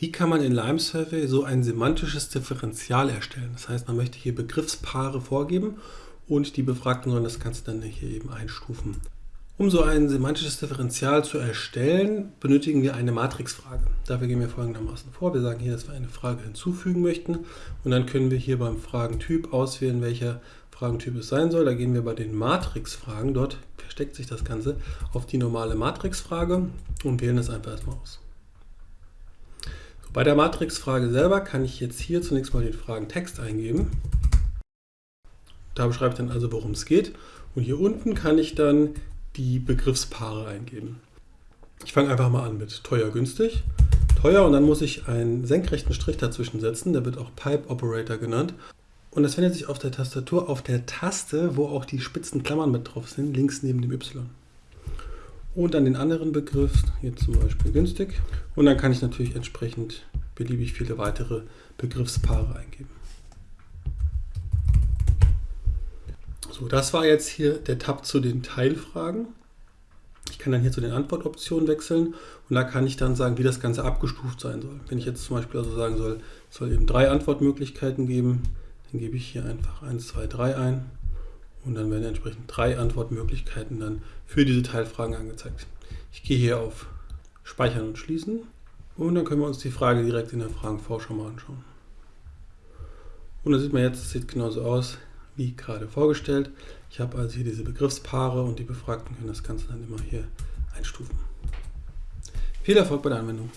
Wie kann man in Lime Survey so ein semantisches Differential erstellen? Das heißt, man möchte hier Begriffspaare vorgeben und die Befragten sollen das Ganze dann hier eben einstufen. Um so ein semantisches Differential zu erstellen, benötigen wir eine Matrixfrage. Dafür gehen wir folgendermaßen vor. Wir sagen hier, dass wir eine Frage hinzufügen möchten und dann können wir hier beim Fragentyp auswählen, welcher Fragentyp es sein soll. Da gehen wir bei den Matrixfragen, dort versteckt sich das Ganze, auf die normale Matrixfrage und wählen das einfach erstmal aus. Bei der Matrixfrage selber kann ich jetzt hier zunächst mal den Fragentext eingeben. Da beschreibe ich dann also, worum es geht. Und hier unten kann ich dann die Begriffspaare eingeben. Ich fange einfach mal an mit teuer, günstig. Teuer und dann muss ich einen senkrechten Strich dazwischen setzen. Der wird auch Pipe Operator genannt. Und das findet sich auf der Tastatur auf der Taste, wo auch die spitzen Klammern mit drauf sind, links neben dem Y und dann den anderen Begriff, hier zum Beispiel günstig. Und dann kann ich natürlich entsprechend beliebig viele weitere Begriffspaare eingeben. So, das war jetzt hier der Tab zu den Teilfragen. Ich kann dann hier zu den Antwortoptionen wechseln und da kann ich dann sagen, wie das Ganze abgestuft sein soll. Wenn ich jetzt zum Beispiel also sagen soll, es soll eben drei Antwortmöglichkeiten geben, dann gebe ich hier einfach 1, 2, 3 ein und dann werden entsprechend drei Antwortmöglichkeiten dann für diese Teilfragen angezeigt. Ich gehe hier auf Speichern und Schließen und dann können wir uns die Frage direkt in der Fragenvorschau mal anschauen. Und da sieht man jetzt, es sieht genauso aus wie gerade vorgestellt. Ich habe also hier diese Begriffspaare und die Befragten können das Ganze dann immer hier einstufen. Viel Erfolg bei der Anwendung!